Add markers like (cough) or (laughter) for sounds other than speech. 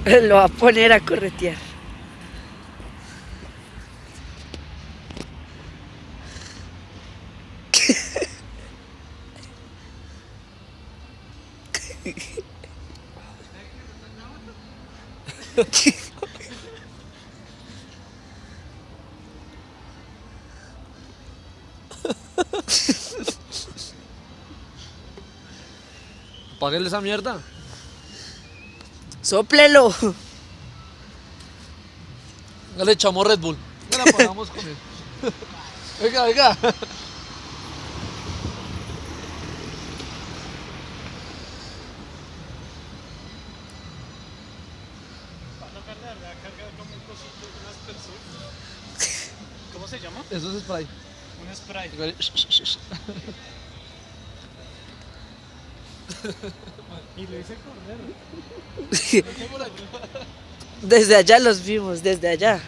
(laughs) Lo va a poner a corretear. Páguele esa mierda. Sóplelo. Ya le echamos Red Bull. Ya la pagamos con él. Venga, venga. ¿Cómo se llama? Eso es spray. Un spray. (laughs) y lo hice correr. (laughs) desde allá los vimos, desde allá.